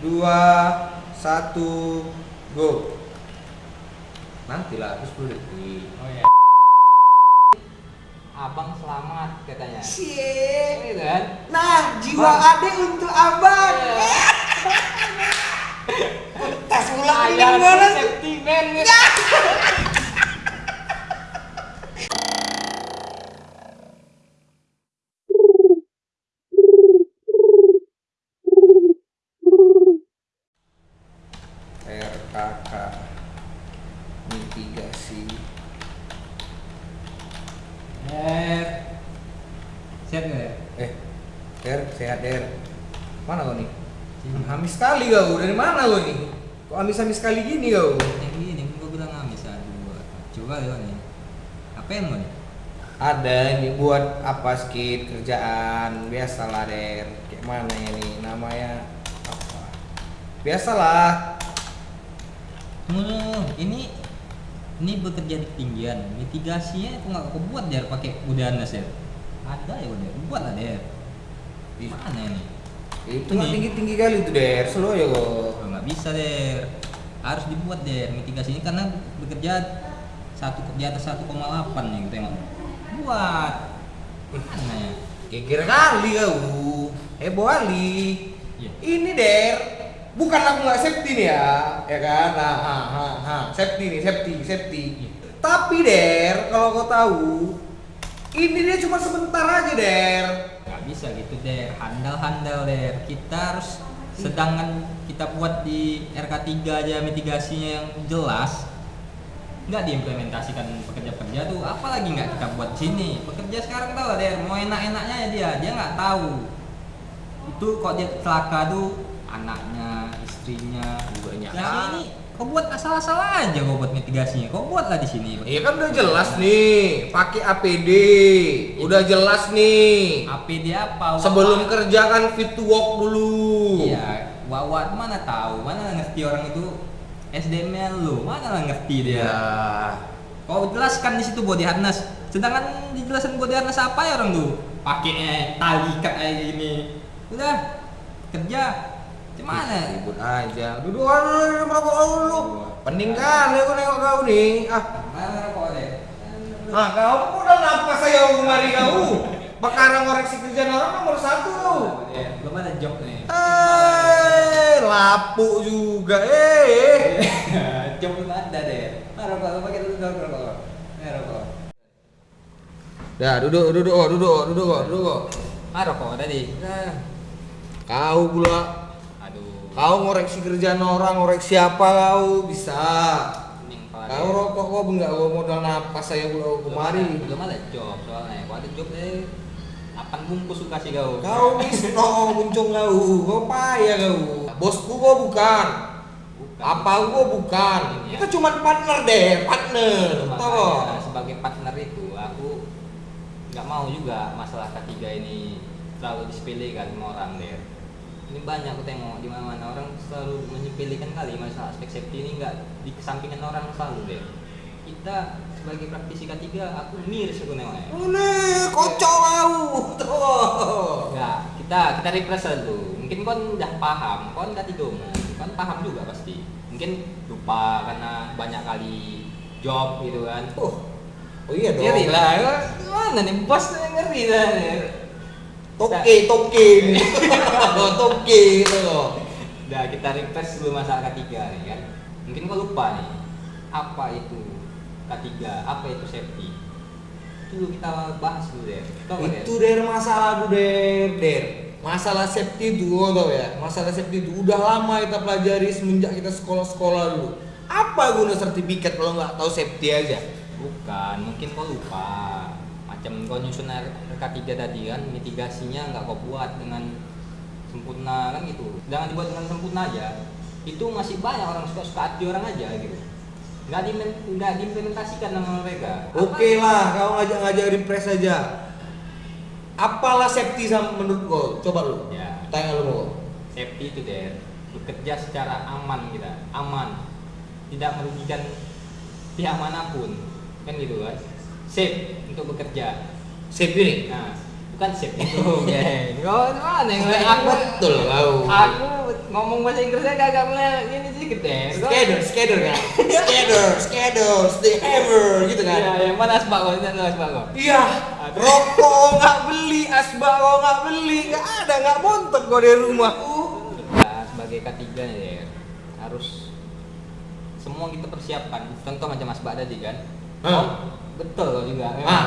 dua satu go nanti lah terus 10 detik Oh iya. Abang selamat katanya. Cie. Gitu kan? Nah, jiwa Bang. adek untuk abang. Tas ulang ini gimana sih? safety man gitu. RKK mitigasi Eh. Siap nggak ya? eh Der mana kau nih Amis sekali kau dari mana kau nih kok amis-amis sekali gini kau Yang gini gua bilang amis aduh. Coba ya nih. Apa yang mau nih? ada ini buat apa skit kerjaan biasalah Der kayak mana ya nih namanya apa biasalah Hmm, ini ini bekerja di ketinggian. Mitigasinya aku nggak kebuat der pakai udana der. Ada ya udah, buat lah der. Ih. Mana ini? itu nggak Ini. tinggi tinggi kali tuh Der slow ya kok Oh, nggak bisa der. Harus dibuat der mitigasinya karena bekerja satu di atas 1,8 nih gitu emang. Buat. Mana ya? Geger kali kau heboh kali Iya. ini Der bukan aku nggak safety nih ya ya kan nah ha, ha, ha. safety nih safety safety Iya. tapi Der kalau kau tahu ini dia cuma sebentar aja Der bisa gitu der handal-handal der kita harus sedangkan kita buat di RK3 aja mitigasinya yang jelas. Nggak diimplementasikan pekerja-pekerja tuh apalagi nggak kita buat sini. Pekerja sekarang tahu der mau enak-enaknya ya dia dia nggak tahu. Itu kok dia celaka tuh anaknya istrinya Banyak. yang ini kau buat asal-asal aja kau buat mitigasinya kau buatlah di sini Iya kan udah jelas nih, pakai APD. Udah jelas nih. APD apa Sebelum Wawa? kerja kan fit to work dulu. Iya, Wawa mana tahu, mana ngerti orang itu SDM-nya lu, mana lah ngerti dia. Iya. Kau jelaskan di situ body harness. Sedangkan dijelasin body harness apa ya orang tuh? Pakai eh, tali ikat kayak gini. Udah kerja. Gimana? Ribut aja. Duduk aja merokok dulu. Pening kan aku nengok kau nih. Ah, Mana kok deh? ah kau udah nafas saya kemari kau. Bakarang koreksi kerjaan orang nomor satu. Ya, belum ada job nih. Eh, lapuk juga. Eh. job belum ada deh. Mana rokok? Lu pakai dulu rokok. Mana rokok? Dah, duduk, duduk, duduk, duduk, duduk. Mana rokok tadi? Nah. Kau pula. Kau ngoreksi kerjaan orang, ngoreksi apa kau bisa. Kau rokok kau enggak kau modal napas saya kau kemari. belum ada job soalnya kalau ada job deh akan bungkus suka sih kau Kau misno muncung kau, kau payah kau. Bosku kau bukan. Bukan. Apa gua bukan. Iya. Kita cuma partner deh, partner. Tahu? Makanya, sebagai partner itu aku nggak mau juga masalah ketiga ini terlalu disepelekan sama orang deh ini banyak aku tengok di mana mana orang selalu menyepelekan kali masalah aspek safety ini nggak dikesampingkan orang selalu deh kita sebagai praktisi ketiga aku miris aku nengoknya Ini kocok kau. Tuh. Enggak, kita kita represent tuh. Mungkin kon udah paham, kon kan tiga umum, kon paham juga pasti. Mungkin lupa karena banyak kali job gitu kan. Oh. Oh iya dong. Ngeri lah, gimana nih bos ngeri lah. Toke, toke. Toke gitu loh. Udah kita refresh dulu masalah ketiga nih kan. Mungkin kau lupa nih, apa itu ketiga, apa itu safety. Itu kita bahas dulu deh. Nggak, itu Der? masalah tuh der der masalah safety oh, tau ya masalah safety itu udah lama kita pelajari semenjak kita sekolah-sekolah dulu apa guna sertifikat kalau nggak tahu safety aja Bukan, mungkin kau lupa. Macam kau nyusun RK3 tadi kan, mitigasinya nggak kau buat dengan sempurna kan gitu. Jangan dibuat dengan sempurna aja. Itu masih banyak orang suka-suka hati orang aja gitu. Nggak, di, nggak diimplementasikan sama mereka. oke lah kau ngajak-ngajak refresh aja apalah safety sama menurut kau coba lu Ya, tanya lu mau safety itu deh. Bekerja secara aman kita, aman. Tidak merugikan pihak mana pun. Kan gitu kan. Safe untuk bekerja. Safety nih Nah, bukan safe itu, geng. Kau mana yang Kayak aku betul kau aku ngomong bahasa Inggrisnya kagak mulai ini sedikit deh. Schedule, schedule kan? Schedule, schedule, stay ever gitu kan? Iya, yang mana asbak kok? Itu asbak kok. Iya, rokok nggak beli, asbako nggak beli, nggak ada, nggak montok gua di rumah. Nah, sebagai K3 nih ya, harus semua kita persiapkan. Contoh macam asbak tadi kan. Hah? Oh, betul juga. Ah,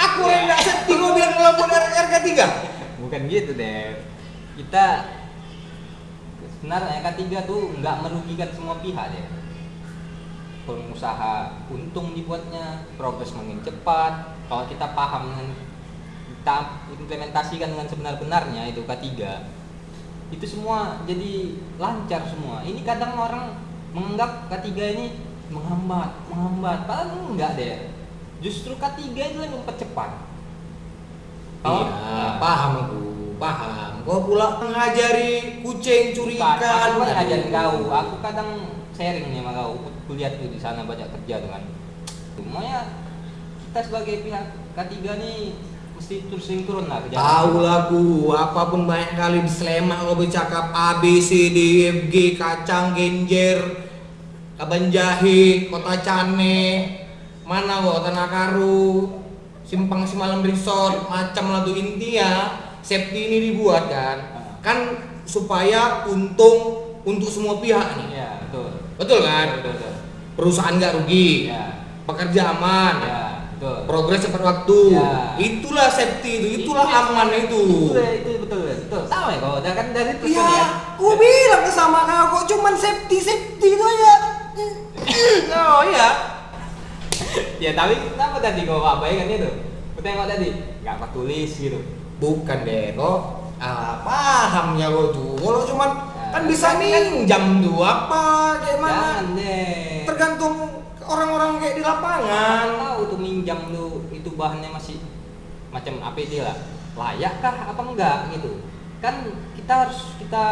aku yang nggak safety gua bilang kalau mau dari RK 3 Bukan gitu deh. Kita sebenarnya K3 tuh nggak merugikan semua pihak deh. Pengusaha untung dibuatnya, progres makin cepat. Kalau kita paham dengan kita implementasikan dengan sebenar-benarnya itu K3 itu semua jadi lancar semua. Ini kadang orang menganggap K3 ini menghambat, menghambat. Padahal enggak deh. Justru K3 itu yang mempercepat. Iya, paham aku, paham. Kau pula mengajari kucing curi Bukan, ikan. aku kan ngajarin kau. Aku kadang sharing nih sama kau. Kuliah tuh di sana banyak kerja tuh kan. Semuanya kita sebagai pihak K3 nih mesti terus turun lah kerja. Tahu lah ku, apa pun banyak kali di Sleman kalau bercakap A B C D E F G kacang genjer kaban jahe kota Cane mana kok tanah karu simpang simalam resort macam lah tuh intinya safety ini dibuat kan kan supaya untung untuk semua pihak nih Iya, betul. betul kan Betul, betul. perusahaan nggak rugi Iya. pekerja aman Iya, betul. progres tepat waktu Ya. itulah safety itu itulah Itu- aman itu Itu, itu betul, betul. Tahu ya kau, udah kan dari itu Iya, ya. gua bilang ke sama kau kok cuman safety safety itu aja. oh iya. Ya tapi kenapa tadi kau abaikan itu? Kau tengok tadi, nggak apa tulis gitu. Bukan deh, kok ah, pahamnya lo tuh. Kalau cuman Ya, kan bisa kan- minjam tuh apa kayak mana? Tergantung orang-orang kayak di lapangan. tahu tuh minjam lu itu bahannya masih macam APD lah layakkah apa enggak gitu kan kita harus kita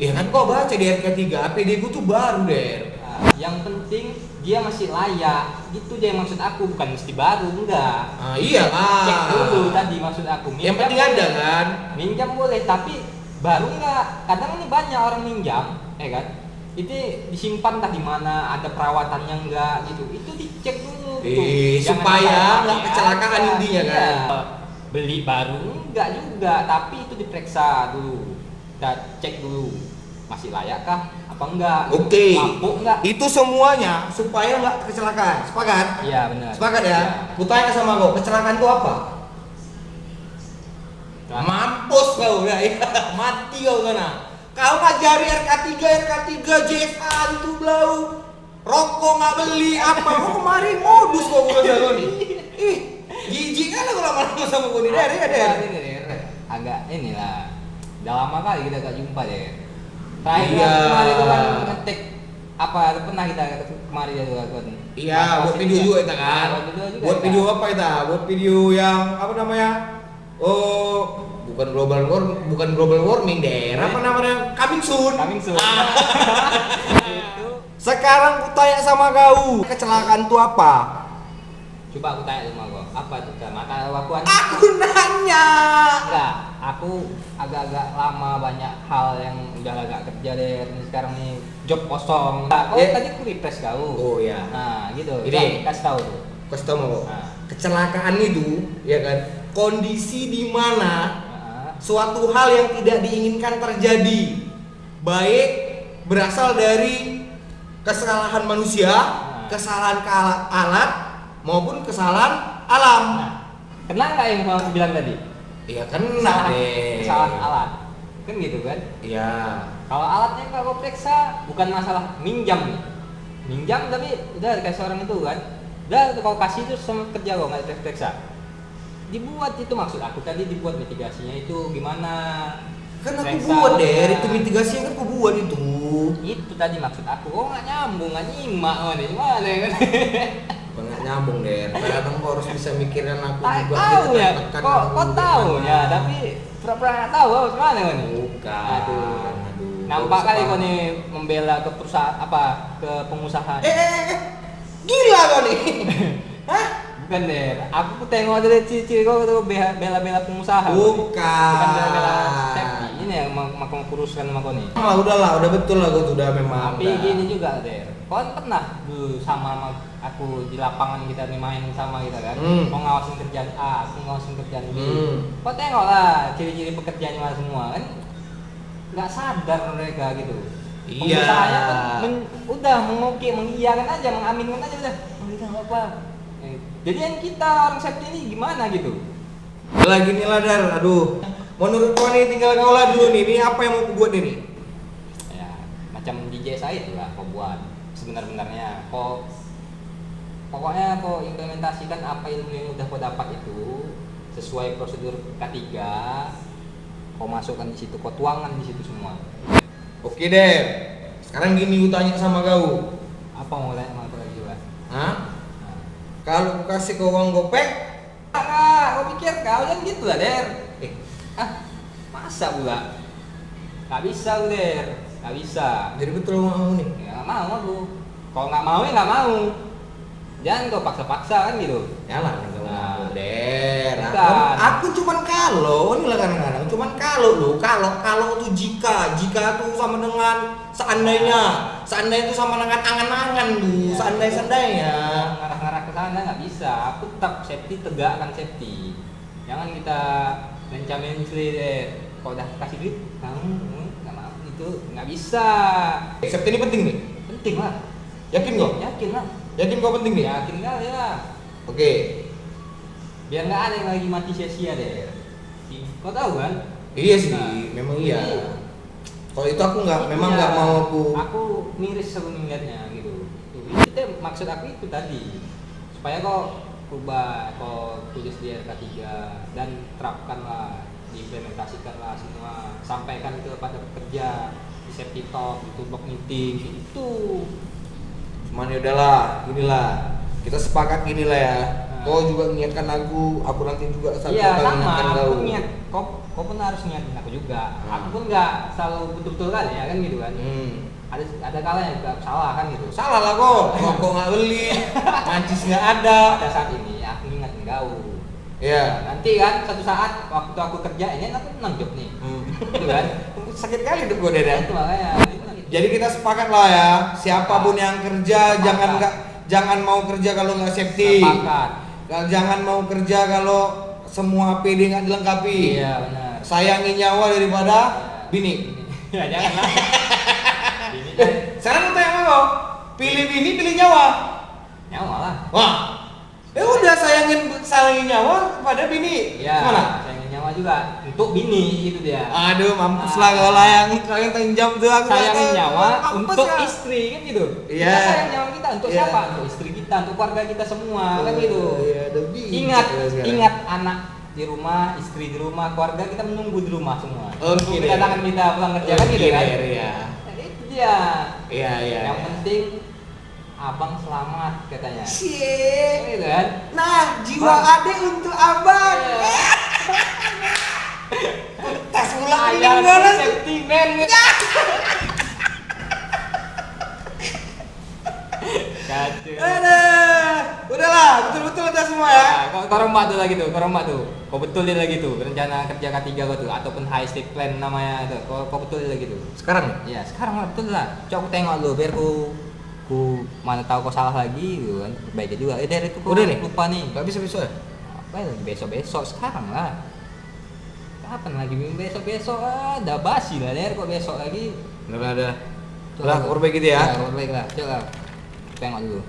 Ya kan kau baca di RK3 APD gua tuh baru deh. nah, yang penting dia masih layak gitu aja yang maksud aku bukan mesti baru enggak Ah iyalah. cek dulu tadi maksud aku Yang penting ada kan. minjam boleh tapi baru enggak kadang ini banyak orang minjam ya kan itu disimpan entah di mana ada perawatannya enggak gitu itu dicek dulu. Eh, supaya asal nggak pakai kecelakaan aja. intinya kan. Iya. beli baru enggak juga tapi itu diperiksa dulu kita cek dulu masih layakkah apa enggak Oke. mampu enggak Itu semuanya supaya nggak kecelakaan. Sepakat? iya benar Sepakat ya? Kutanya sama kau, kecelakaan itu apa? Nah, Mampus kau ya, mati kau sana. Kau ngajari RK3, RK3, JSA itu belau. Rokok nggak beli apa? Kau kemarin modus kau bukan sama nih. Ih, jijik kan aku lama-lama sama kau nih. Dari, ini deh, agak inilah udah lama kali kita gak jumpa deh terakhir Iya. kemarin itu kan ngetik apa pernah kita kemarin ya juga kan Iya, buat video juga kita kan. Buat video juga Buat kita. video apa kita? Buat video yang apa namanya? Oh, bukan global warming, bukan global warming deh. Apa namanya? Coming soon. coming soon Ah. itu Sekarang ku tanya sama kau, kecelakaan itu apa? coba aku tanya sama kau apa itu kan maka aku an- Aku nanya. enggak aku agak-agak lama banyak hal yang udah agak kerja deh ini sekarang nih job kosong nah, kau Eh. tadi aku refresh kau Oh ya. nah gitu. Coba kasih tahu tuh Kasih tau mau. Nah. Kecelakaan itu, ya kan? Kondisi di mana Nah, suatu hal yang tidak diinginkan terjadi, baik berasal dari kesalahan manusia, Nah. kesalahan ke alat, maupun kesalahan alam. Nah, kena nggak yang aku bilang tadi? Iya kena Kesalahan- deh. Kesalahan alat, kan gitu kan? Iya. Kalau alatnya nggak kau periksa, bukan masalah minjam nih. Minjam tapi udah dikasih orang itu kan, udah kau kasih terus sama kerja kau nggak diperiksa. Dibuat itu maksud aku tadi dibuat mitigasinya itu gimana? Kan aku Periksa buat deh, alatnya. itu mitigasi kan aku buat itu. Itu tadi maksud aku, kok nggak nyambung, nggak nyimak, gimana ya kan? Nyambung deh. Kadang kau harus bisa mikirin aku Tak juga. tahu ya, kok kok tahu ya, tapi pura-pura nggak tahu, gimana kau nih? Bukan. Aduh. Aduh. Nampak Kau kali kau nih membela ke perusahaan apa ke pengusaha. Eh, eh, eh, eh. Gila kau nih. Hah? Bukan deh, aku tengok dari ciri-ciri kau tuh be- bela-bela pengusaha. Bukan. Bukan bela-bela. Ini ya mau kau kuruskan sama kau nih lah udahlah udah betul lah tuh udah memang tapi udah. gini juga der kau kan pernah dulu sama sama aku di lapangan kita nih main sama kita kan Hmm. kau ngawasin kerjaan A aku ngawasin kerjaan B Hmm. kau tengok lah ciri-ciri pekerjaannya semua kan nggak sadar mereka gitu Iya. Pengusahanya kan men- udah mengoke mengiyakan aja mengaminkan aja udah "Oh, kita nggak apa Eh, jadi yang kita orang safety ini gimana gitu Udah gini lah dar, aduh. Menurut kau nih tinggal kau lah dulu nih, ini apa yang mau aku buat ini? ya macam DJ saya itu lah kau buat sebenar-benarnya kau pokoknya kau implementasikan apa ilmu yang udah kau dapat itu sesuai prosedur K3 kau masukkan di situ kau tuangkan di situ semua. Oke deh. Sekarang gini gue tanya sama kau. apa mau tanya sama kau lagi Hah? Kalau aku kasih kau uang gopek, ah kau pikir kau jangan gitu lah der. Eh, ah masa pula nggak bisa lu der. Nggak bisa. Jadi betul mau nih. ya nggak mau aku. Kalau nggak mau ya nggak mau jangan kau paksa-paksa kan gitu Ya lah, Nah. der. Aku, cuman kalau, ini lah kadang-kadang, cuman kalau lo, kalau kalau tuh jika, jika tuh sama dengan seandainya, seandainya itu sama dengan angan-angan tuh, Ya. seandainya-seandainya. ngarah-ngarah ke sana nggak bisa aku tetap safety tegakkan safety jangan kita mencamin deh kalau udah kasih duit kamu nggak mau itu nggak bisa Safety ini penting nih. penting lah Yakin kok? yakin lah Yakin kau penting nih? yakin kali lah Oke. biar nggak ada yang lagi mati sia-sia deh kau tahu kan Iya sih, Nah, memang iya. Kalau itu aku nggak, memang ya, nggak mau aku. aku miris aku melihatnya gitu Tuh, itu maksud aku itu tadi supaya kok ubah kok tulis di RK3 dan terapkanlah diimplementasikanlah semua sampaikan ke pada pekerja di safety talk di meeting itu ya udahlah, inilah kita sepakat gini lah ya. Nah. Kau juga mengingatkan aku, aku nanti juga satu iya kali sama aku kau. niat kok kau pun harus niatin aku juga Hmm. aku pun nggak selalu betul-betul kan ya kan gitu kan Hmm. ada ada kalanya juga salah kan gitu Salah lah kok, kok nggak beli, mancis nggak ada. pada saat ini aku ingatin kau Iya. nanti kan satu saat waktu aku kerja ini aku menang job nih Hmm. gitu kan Sakit kali hidup gue deh. itu makanya Jadi kita sepakat lah ya, siapa pun yang kerja Sepakat. jangan nggak jangan mau kerja kalau nggak safety. sepakat Jangan mau kerja kalau semua PD nggak dilengkapi. iya benar Sayangi nyawa daripada bini. ya jangan lah ini kan Sekarang sama kau, pilih bini, pilih nyawa. nyawa lah Wah, ya udah sayangin sayangin nyawa pada bini. ya Gimana? sayang nyawa juga untuk bini itu dia Aduh, mampus lah kau lah yang kau yang tanggung jawab tuh aku. sayangin kata, nyawa untuk ya. istri kan gitu Iya. kita sayang nyawa kita untuk Iya. siapa untuk istri kita untuk keluarga kita semua kan gitu Iya, udah bijak ingat ingat anak di rumah istri di rumah keluarga kita menunggu di rumah semua Oke, Tunggu deh. kedatangan kita pulang kerja kan Oke, gitu kan Iya. Nah, itu dia Iya, iya. yang iya. penting abang selamat katanya Cie. gitu kan Nah, jiwa Bang. adek untuk abang. Iya. Tas ulang ayah meninggal. safety man kacau Aduh. Udahlah, betul-betul udah semua ya. Nah, kau kau rombak tuh lagi tuh, kau rombak tuh. Kau betul dia lagi tuh, rencana kerja K3 kau tuh ataupun high stake plan namanya tuh. Kau kau betul dia lagi tuh. Sekarang Ya, sekarang lah betul lah. Coba aku tengok lu biar ku ku mana tahu kau salah lagi gitu kan. Baiknya juga. Eh dari itu kau Udah nih? lupa nih. nggak bisa besok ya? Apa ya besok-besok sekarang lah. Kapan lagi besok-besok ah, udah basi lah der kok besok lagi. Udah, udah. Tuh, Lah, tuh. perbaiki gitu ya. Ya, perbaiki lah. Coba tengok dulu.